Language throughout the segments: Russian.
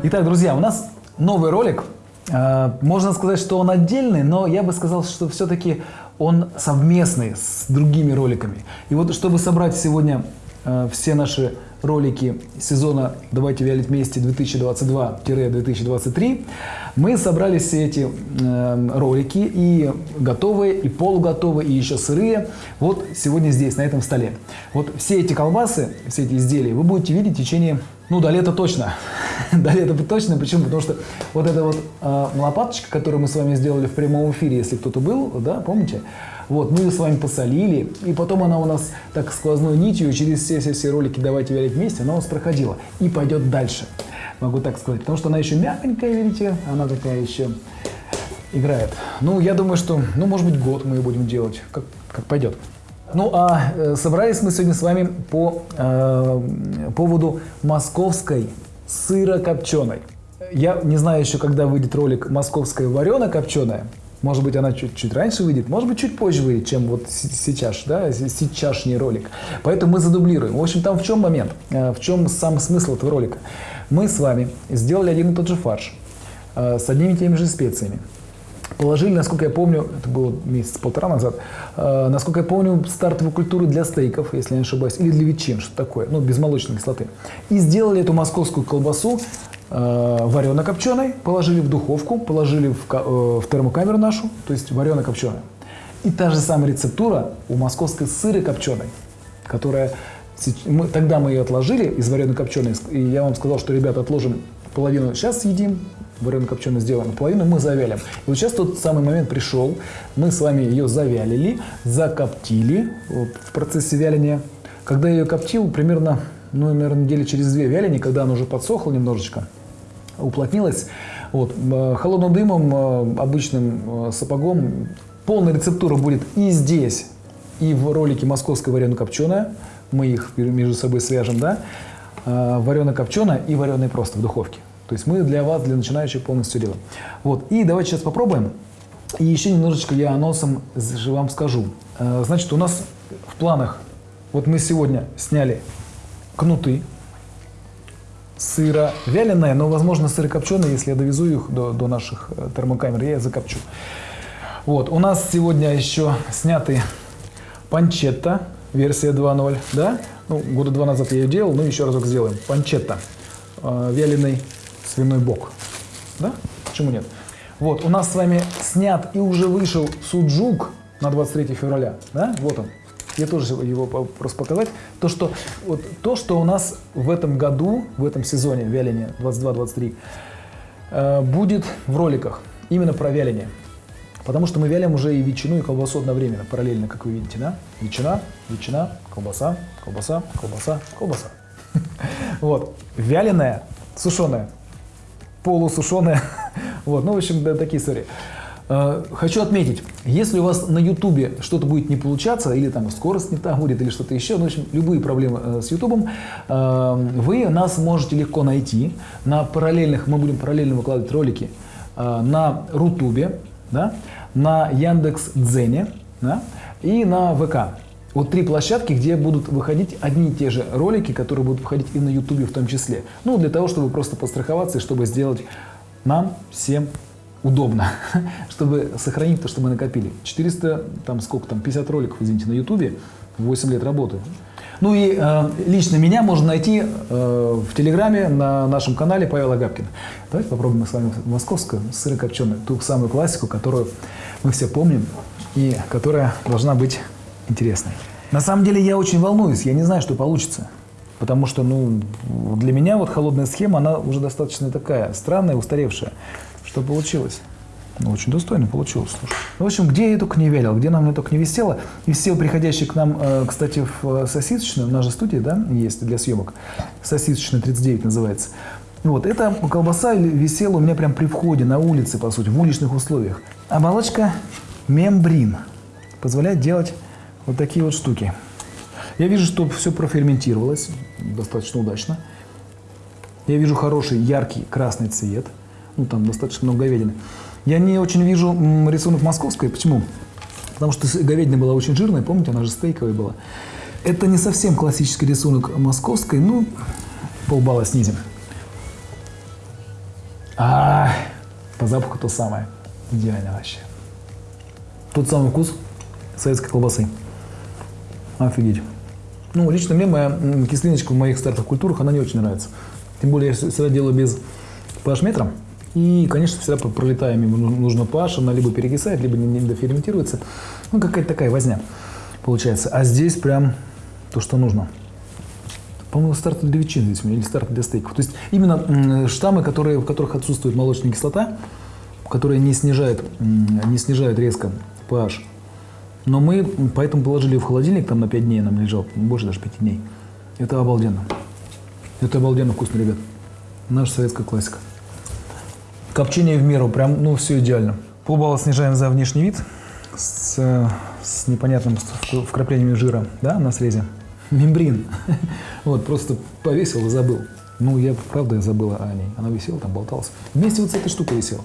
Итак, друзья, у нас новый ролик. Э, Можно сказать, что он отдельный, но я бы сказал, что все-таки он совместный с другими роликами. И вот чтобы собрать сегодня э, все наши ролики сезона «Давайте вялить вместе» 2022-2023, мы собрали все эти э, ролики и готовые, и полуготовые, и еще сырые. Вот сегодня здесь, на этом столе. Вот все эти колбасы, все эти изделия вы будете видеть в течение, ну, до лета точно. до лета точно. Почему? Потому что вот эта вот э, лопаточка, которую мы с вами сделали в прямом эфире, если кто-то был, да, помните? Вот, мы ее с вами посолили, и потом она у нас так сквозной нитью через все-все-все ролики «Давайте вялить вместе», она у нас проходила и пойдет дальше, могу так сказать. Потому что она еще мягонькая, видите, она такая еще играет. Ну, я думаю, что, ну, может быть, год мы ее будем делать, как, как пойдет. Ну, а э, собрались мы сегодня с вами по э, поводу московской сырокопченой. Я не знаю еще, когда выйдет ролик «Московская варено-копченая», может быть, она чуть-чуть раньше выйдет, может быть, чуть позже выйдет, чем вот сейчас, да, сейчасшний ролик. Поэтому мы задублируем. В общем, там в чем момент, э, в чем сам смысл этого ролика? Мы с вами сделали один и тот же фарш э, с одними и теми же специями. Положили, насколько я помню, это было месяц-полтора назад, э, насколько я помню, стартовую культуру для стейков, если я не ошибаюсь, или для ветчин, что такое, ну, без молочной кислоты. И сделали эту московскую колбасу э, варено-копченой, положили в духовку, положили в, э, в термокамеру нашу, то есть варено-копченая. И та же самая рецептура у московской сыры копченой, которая мы, тогда мы ее отложили из варено-копченой, и я вам сказал, что, ребята, отложим половину сейчас съедим, варено-копченую сделаем, половину мы завялим. И вот сейчас тот самый момент пришел, мы с вами ее завялили, закоптили в процессе вяления. Когда я ее коптил, примерно, ну, наверное, недели через две вяления, когда она уже подсохла немножечко, уплотнилась, вот, э, холодным дымом, э, обычным э, сапогом, полная рецептура будет и здесь, и в ролике «Московская варено-копченая», мы их между собой свяжем, да, варено-копченая и вареная просто в духовке. То есть мы для вас, для начинающих, полностью делаем. Вот. И давайте сейчас попробуем. И еще немножечко я анонсом же вам скажу. Значит, у нас в планах, вот мы сегодня сняли кнуты, сыра вяленое, но, возможно, сырокопченое, если я довезу их до, до наших э, термокамер, я их закопчу. Вот, у нас сегодня еще сняты панчетта, версия 2.0, да? Ну, года два назад я ее делал, ну, еще разок сделаем. Панчетта, э, вяленый свиной бок, да? Почему нет? Вот, у нас с вами снят и уже вышел суджук на 23 февраля, да? Вот он, я тоже его просто показать. То, что, вот, то, что у нас в этом году, в этом сезоне вяления 22-23, э, будет в роликах именно про вяление. Потому что мы вялим уже и ветчину, и колбасу одновременно, параллельно, как вы видите, да? Ветчина, ветчина, колбаса, колбаса, колбаса, колбаса. Вот. Вяленая, сушеная, полусушеная. Вот. Ну, в общем, да, такие истории. Э, хочу отметить, если у вас на YouTube что-то будет не получаться, или там скорость не та будет, или что-то еще, ну, в общем, любые проблемы э, с YouTube, э, вы нас можете легко найти. На параллельных, мы будем параллельно выкладывать ролики на Рутубе, да, на Яндекс Дзене да, и на ВК. Вот три площадки, где будут выходить одни и те же ролики, которые будут выходить и на YouTube в том числе. Ну, для того, чтобы просто постраховаться и чтобы сделать нам всем удобно, чтобы сохранить то, что мы накопили. 400, там сколько там, 50 роликов, извините, на ютубе, 8 лет работы. Ну и э, лично меня можно найти э, в Телеграме на нашем канале Павел Агапкин. Давайте попробуем с вами московскую сырокопченую, ту самую классику, которую мы все помним и которая должна быть интересной. На самом деле я очень волнуюсь, я не знаю, что получится. Потому что ну, для меня вот холодная схема, она уже достаточно такая странная, устаревшая. Что получилось? Ну, очень достойно получилось, слушай. В общем, где я только не вялил, где нам только не висело. И все приходящие к нам, э, кстати, в сосисочную, в нашей студии, да, есть для съемок, сосисочная 39 называется. Вот, эта колбаса висела у меня прям при входе на улице, по сути, в уличных условиях. Оболочка мембрин позволяет делать вот такие вот штуки. Я вижу, что все проферментировалось достаточно удачно. Я вижу хороший яркий красный цвет – ну там достаточно много говядины. Я не очень вижу рисунок московской. Почему? Потому что говядина была очень жирная, помните, она же стейковая была. Это не совсем классический рисунок московской, ну, полбалла снизим. запаху то самое. Идеально вообще. Тот самый вкус советской колбасы. Офигеть. Ну, лично мне моя кислиночка в моих стартовых культурах, она не очень нравится. Тем более, я всегда делаю без pH-метра. И, конечно, всегда про- пролетая мимо ну- нужно pH, она либо перекисает, либо не, не доферментируется. Ну, какая-то такая возня получается. А здесь прям то, что нужно. По-моему, старт для ветчин здесь у меня, или старт для стейков. То есть именно штаммы, которые, в которых отсутствует молочная кислота, которые не снижают, не снижают резко pH. Но мы поэтому положили в холодильник, там на 5 дней нам лежал, больше даже 5 дней. Это обалденно. Это обалденно вкусно, ребят. Наша советская классика. Копчение в меру, прям, ну, все идеально. Полбалла снижаем за внешний вид с, с непонятным вк- вкраплениями жира, да, на срезе. Мембрин. Вот, просто повесил и забыл. Ну, я, правда, я забыла о ней. Она висела там, болталась. Вместе вот с этой штукой висела.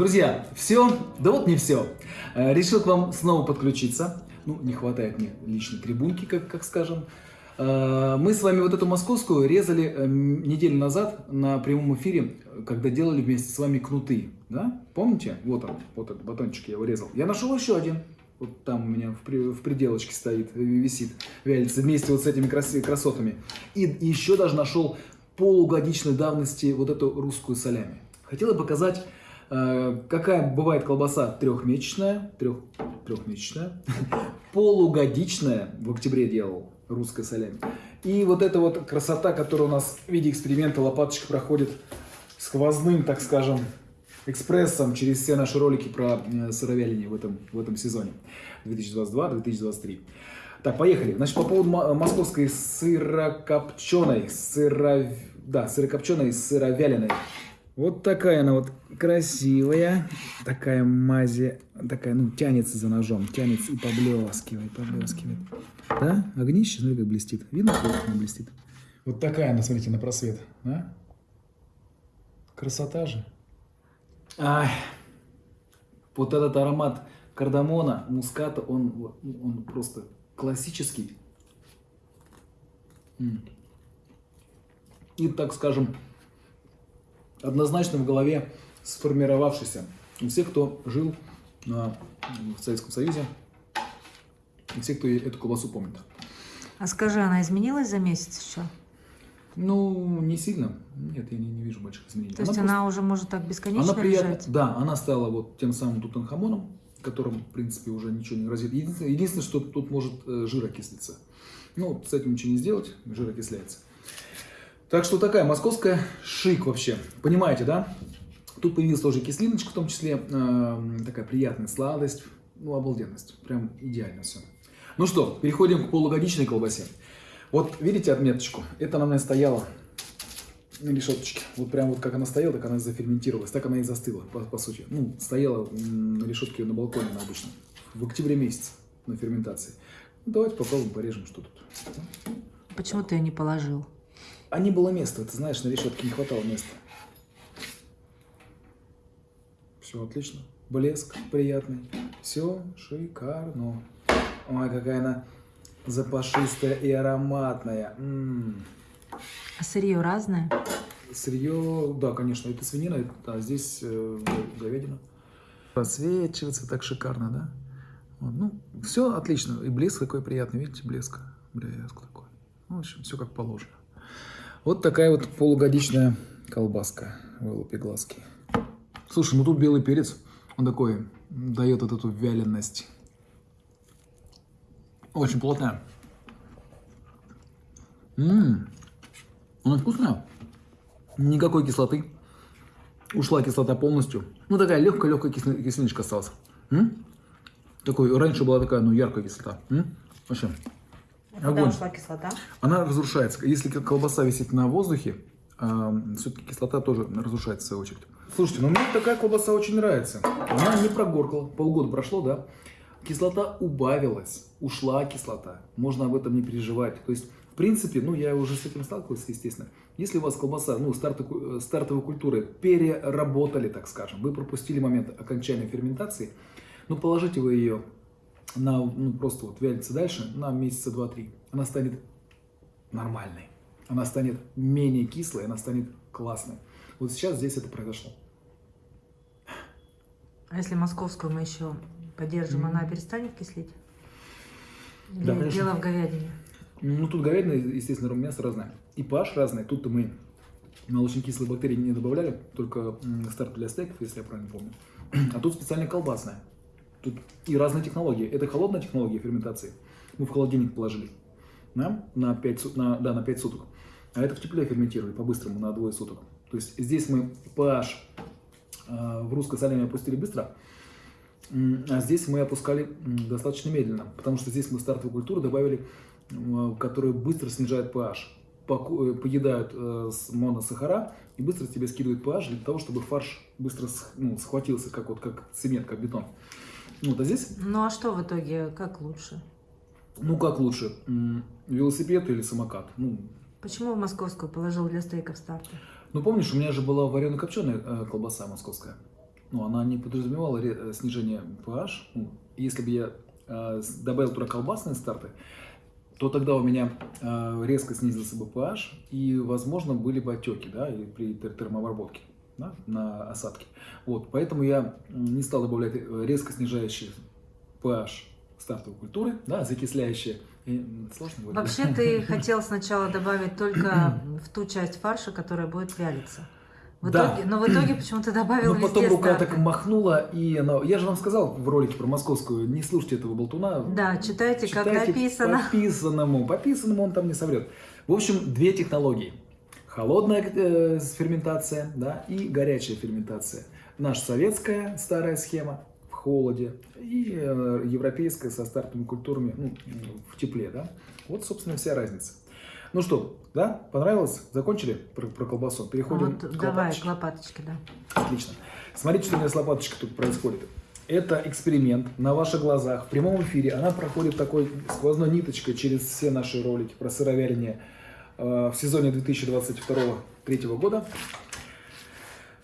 Друзья, все, да вот не все. Э, Решил к вам снова подключиться. Ну, не хватает мне личной трибунки, как, как скажем. Э, Мы с вами вот эту московскую резали э, неделю назад на прямом эфире, когда делали вместе с вами кнуты. Да? Помните? Вот он, вот этот батончик я его резал. Я нашел еще один. Вот там у меня в, при- в пределочке стоит, висит, вялится вместе вот с этими крас- красотами. И еще даже нашел полугодичной давности вот эту русскую солями. Хотел показать, э, какая бывает колбаса трехмесячная, трех, трехмесячная, полугодичная, в октябре делал русская солями. И вот эта вот красота, которая у нас в виде эксперимента лопаточка проходит сквозным, так скажем, экспрессом через все наши ролики про э, сыровяление в этом, в этом сезоне 2022-2023. Так, поехали. Значит, по поводу мо- московской сырокопченой, сыро... да, сырокопченой, сыровяленой. Вот такая она вот красивая, такая мази, такая, ну, тянется за ножом, тянется и поблескивает, поблескивает. Да? Огнище, смотри, как блестит. Видно, как она блестит? Вот такая она, смотрите, на просвет. А? Красота же. Ай, вот этот аромат кардамона, муската, он, он просто классический. И, так скажем, однозначно в голове сформировавшийся. У всех, кто жил на, в Советском Союзе, у всех, кто эту колбасу помнит. А скажи, она изменилась за месяц еще? Ну, не сильно. Нет, я не, не вижу больших изменений. То есть просто- она уже может так бесконечно Она приятна. лежать? Да, она стала вот тем самым тутанхамоном, которым, в принципе, уже ничего не грозит. Единственное, единственное что тут может э, жир окислиться. Ну, с этим ничего не сделать, жир окисляется. Так что такая московская шик вообще. Понимаете, да? Тут появилась тоже кислиночка, в том числе э, такая приятная сладость, ну, обалденность. Прям идеально все. Ну что, переходим к полугодичной колбасе. Вот видите отметочку? Это она у меня стояла на решеточке. Вот прям вот как она стояла, так она заферментировалась, так она и застыла, по, по сути. Ну, стояла на решетке на балконе на обычном. В октябре месяце на ферментации. Давайте попробуем, порежем, что тут. Почему ты ее не положил? А не было места, ты знаешь, на решетке не хватало места. Все отлично. Блеск приятный. Все шикарно. Ой, какая она запашистая и ароматная. М. А сырье разное? Сырье, да, конечно, это свинина, это, да, здесь э, говядина. Просвечивается так шикарно, да? Вот, ну, все отлично. И блеск такой приятный, видите, блеск. Блеск такой. Ну, в общем, все как положено. Вот такая вот полугодичная колбаска. Вылупи глазки. Слушай, ну тут белый перец, он такой, дает вот эту вяленность. Очень плотная. Ммм, она вкусная. Никакой кислоты. Ушла кислота полностью. Ну, такая легкая-легкая кисли- кислиночка осталась. М? Такой, раньше была такая, ну, яркая кислота. М? Вообще. Огонь. кислота? Она разрушается. Если колбаса висит на воздухе, все-таки кислота тоже разрушается в свою очередь. Слушайте, ну мне такая колбаса очень нравится. Она не прогоркала. Полгода прошло, да? Кислота убавилась. Ушла кислота. Можно об этом не переживать. То есть, в принципе, ну я уже с этим сталкивался, естественно. Если у вас колбаса, ну, старты- э, стартовой культуры переработали, так скажем, вы пропустили момент окончания ферментации, ну, положите вы ее на, ну, просто вот вялится дальше на месяца 2-3. Она станет нормальной. она станет менее кислой, она станет классной. Вот сейчас здесь это произошло. А если московскую мы еще поддержим, она перестанет кислить? Или Да, конечно. дело в говядине? Ну, тут говядина, естественно, мясо разное. И pH разное. Тут-то мы молочно-кислые бактерии не добавляли, только старт для стейков, если я правильно помню. А тут специально колбасная. Тут и разные технологии. Это холодная технология ферментации. Мы в холодильник положили. Да? На 5, су- на, да, на 5 суток. А это в тепле ферментировали по-быстрому на двое суток. То есть здесь мы pH э, в русской соленой опустили быстро, А здесь мы опускали достаточно медленно, потому что здесь мы стартовую культуру добавили, м, которые быстро снижают pH, э, поедают э, моносахара и быстро тебе скидывают pH для того, чтобы фарш быстро ну, схватился, как, вот, как цемент, как бетон. Вот, а здесь, Ну а что в итоге, как лучше? ну как лучше, велосипед или самокат? Ну, Почему в московскую положил для стейков старта? ну помнишь, у меня же была варено-копченая колбаса московская. Ну, она не подразумевала э, снижение pH. Ну, если бы я э, добавил туда колбасные старты, то тогда у меня э, резко снизился бы pH, и, возможно, были бы отеки, да, при тер- термообработке да, на осадке. Вот, поэтому я не стал добавлять э, резко снижающие pH стартовой культуры, да, закисляющие. И, сложно говорить. Вообще ты хотел сначала добавить только в ту часть фарша, которая будет вялиться. В Да. итоге, но в итоге почему-то добавил Но потом везде рука старты. так махнула, и она... Я же вам сказал в ролике про московскую, не слушайте этого болтуна. Да, читайте, как Читайте написано. По писанному. По писанному он там не соврет. В общем, две технологии. Холодная э, ферментация да, и горячая ферментация. Наша советская старая схема в холоде и э, европейская со стартовыми культурами ну, в тепле. Да? Вот, собственно, вся разница. Ну что, да, понравилось? Закончили про, про колбасу? Переходим Вот к давай, лопаточке? к лопаточке, да. Отлично. Смотрите, что у меня с лопаточкой тут происходит. Это эксперимент на ваших глазах, в прямом эфире. Она проходит такой сквозной ниточкой через все наши ролики про сыровяление э, в сезоне 2022-2023 года.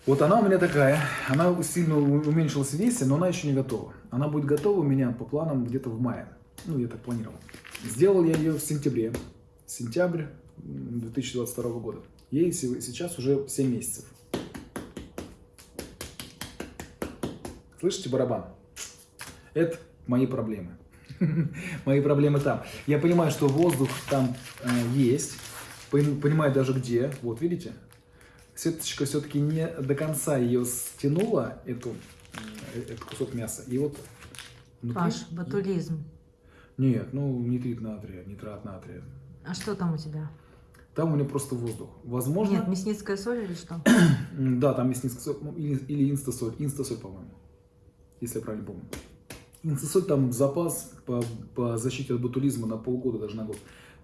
Вот она у меня такая. Она сильно уменьшилась в весе, но она еще не готова. Она будет готова у меня по планам где-то в мае. Ну, я так планировал. Сделал я ее в сентябре. Сентябрь м, 2022 года. Ей се- сейчас уже 7 месяцев. Слышите барабан? Это мои проблемы. Мои проблемы там. Я понимаю, что воздух там э, есть. Пон- Понимаю даже где. Вот, видите? Сеточка все-таки не до конца ее стянула, эту, э, этот кусок мяса. И вот внутри- Паш, батулизм. Нет, ну нитрит натрия, нитрат натрия. А что там у тебя? Там у меня просто воздух. Возможно, Нет, мясницкая соль или что? Да, там есть низкосоль, ну, или, или инстасоль, инстасоль, по-моему, если я правильно помню. Инстасоль там запас по, по защите от ботулизма на полгода, даже на год.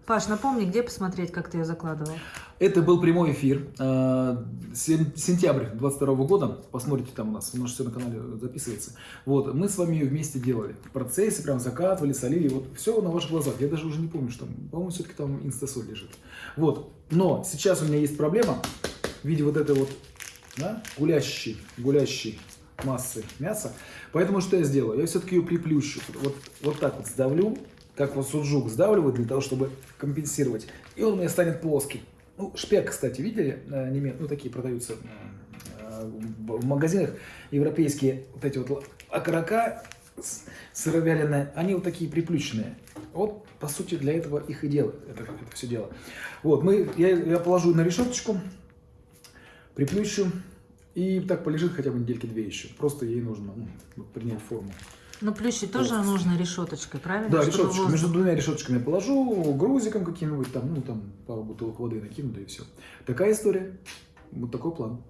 Паш, напомни, где посмотреть, как ты ее закладывал? Это был прямой эфир, э, сен- сентябрь 22 года, посмотрите там у нас, у нас все на канале записывается. Вот, мы с вами ее вместе делали, в процессе прям закатывали, солили, вот все на ваших глазах. Я даже уже не помню, что, там, по-моему, все-таки там инстасоль лежит. Вот, но сейчас у меня есть проблема в виде вот этой вот, да, гулящей, гулящей массы мяса. Поэтому что я сделаю? Я все-таки ее приплющу. Вот, вот так вот сдавлю, как вот суджук сдавливают для того, чтобы компенсировать. И он у меня станет плоский. Ну, шпек, кстати, видели? Э, неме- Ну, такие продаются э, в магазинах европейские вот эти вот окорока сыровяленые, они вот такие приплющенные. Вот, по сути, для этого их и делают, это, это все дело. Вот, мы, я, я положу на решеточку, приплющу, и так полежит хотя бы недельки две еще. Просто ей нужно ну, принять форму. Ну, плющить тоже нужно решеточкой, правильно? Да, решеточку. Между двумя решеточками положу, грузиком каким-нибудь там, ну там пару бутылок воды накину, да и все. Такая история. Вот такой план.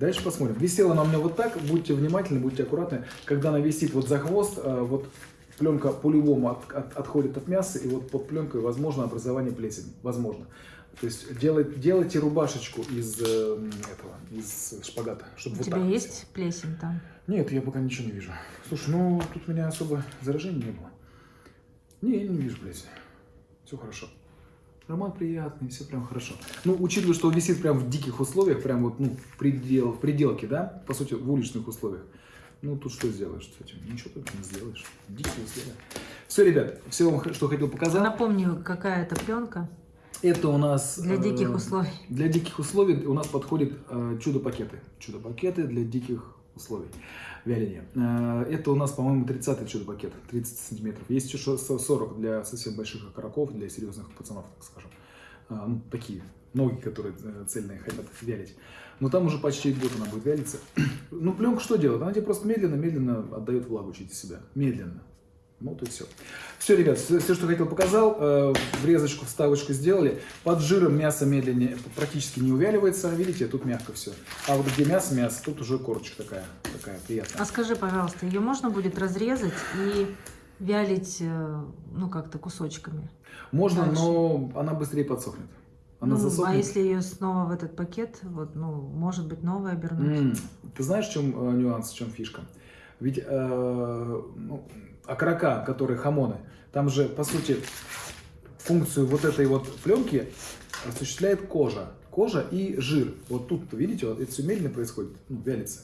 Дальше посмотрим. Висела она у меня вот так. Будьте внимательны, будьте аккуратны. Когда она висит вот за хвост, а, вот пленка по-любому от- от- отходит от мяса, и вот под пленкой возможно образование плесени. Возможно. То есть делай- делайте рубашечку из э, этого, из шпагата, чтобы У вот тебя так есть плесень там? нет, я пока ничего не вижу. Слушай, ну тут у меня особо заражений не было. Не, я не вижу плесени. Все хорошо. Роман приятный, все прям хорошо. Ну, учитывая, что он висит прям в диких условиях, прям вот, ну, в, предел, в пределке, да, по сути, в уличных условиях. Ну, тут что сделаешь с этим? Ничего тут не сделаешь. Дикие условия. Все, ребят, все вам, что хотел показать. Напомню, какая это пленка. Это у нас... Для э, диких условий. Для диких условий у нас подходят э, чудо-пакеты. Чудо-пакеты для диких условий вяления. Э, это у нас, по-моему, 30-й чудо-пакет, 30 сантиметров. Есть еще шо- 40 для совсем больших окороков, для серьезных пацанов, так скажем. Ну, такие ноги, которые цельные хотят вялить. Но там уже почти год она будет вялиться. Ну, пленка что делает? Она тебе просто медленно-медленно отдает влагу через себя. Медленно. Ну, вот и все. Все, ребят, все, что хотел, показал. Э, врезочку, вставочку сделали. Под жиром мясо медленнее практически не увяливается. Видите, тут мягко все. А вот где мясо, мясо, тут уже корочка такая, такая приятная. А скажи, пожалуйста, ее можно будет разрезать и вялить, э, ну, как-то кусочками? Можно, дальше. но она быстрее подсохнет. Она Ну, засохнет. а если ее снова в этот пакет, вот, ну, может быть, новое обернуть? М, Ты знаешь, в чем э, нюанс, в чем фишка? Ведь э, ну, окорока, которые хамоны, там же, по сути, функцию вот этой вот пленки осуществляет кожа. Кожа и жир. Вот тут, видите, вот это все медленно происходит, ну, вялится.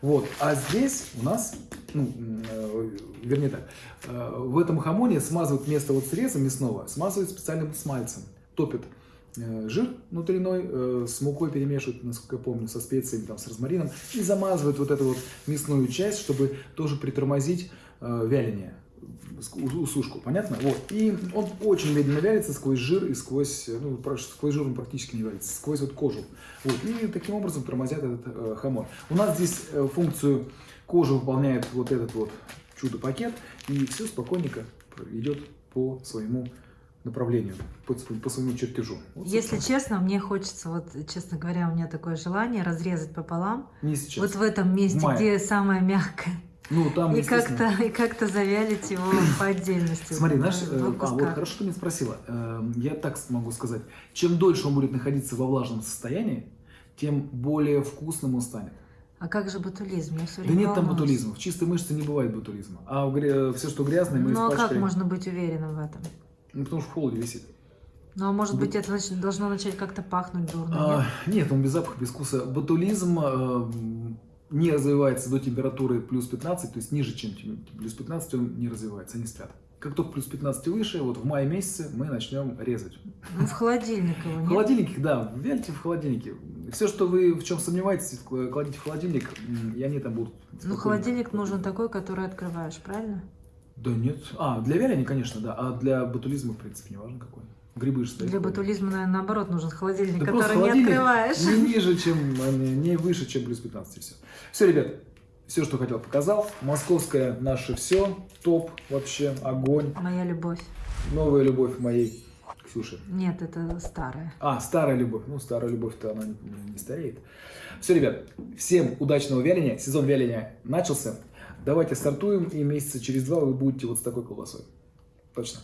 Вот. А здесь у нас, ну, э, вернее так, э, в этом хамоне смазывают вместо вот среза мясного, смазывают специальным смальцем. Топят жир внутренной, э, с мукой перемешивают, насколько я помню, со специями, там, с розмарином, и замазывают вот эту вот мясную часть, чтобы тоже притормозить э, вяление, усушку, понятно? Вот. И он очень медленно вялится сквозь жир и сквозь, э, ну, сквозь жир он практически не вялится, сквозь вот кожу. Вот. И таким образом тормозят этот э, хамон. У нас здесь э, функцию кожи выполняет вот этот вот чудо-пакет, и все спокойненько идет по своему направлению, по, по своему чертежу. Вот, Если собственно. честно, мне хочется, вот, честно говоря, у меня такое желание разрезать пополам, Не сейчас. вот в этом месте, В где самое мягкое, ну, там, и как-то и как-то завялить его по отдельности. Смотри, двух э, а, вот хорошо ты меня спросила. Э, Я так могу сказать. Чем дольше он будет находиться во влажном состоянии, тем более вкусным он станет. А как же ботулизм? Я все Да время нет там ботулизма. В чистой мышце не бывает ботулизма. А все, что грязное, мы Ну а как можно быть уверенным в этом? Ну, потому что в холоде висит. Ну а может быть это нач- должно начать как-то пахнуть дурно? А, нет? нет, он без запаха, без вкуса. Ботулизм э, не развивается до температуры плюс 15, то есть ниже, чем плюс 15 он не развивается, они спят. Как только плюс 15 и выше, вот в мае месяце мы начнем резать. Ну в холодильник его В нет? холодильнике, да, вяльте в холодильнике. Все, что вы в чем сомневаетесь, кла- кладите в холодильник, и они там будут. Ну холодильник нужен такой, который открываешь, правильно? Да нет. А, для вяления, конечно, да. А для ботулизма, в принципе, не важно какой. Грибы же стоят. Для ботулизма, наверное, наоборот нужен холодильник, Да который не холодильник открываешь. Не ниже, чем, а, не, не выше, чем плюс 15 и все. Все, ребят, все, что хотел, показал. Московское наше все. Топ вообще, огонь. Моя любовь. Новая любовь моей Ксюши. Нет, это старая. А, старая любовь. Ну, старая любовь-то она не, не стареет. Все, ребят, всем удачного вяления. Сезон вяления начался. Давайте стартуем, и месяца через два вы будете вот с такой колбасой. Точно.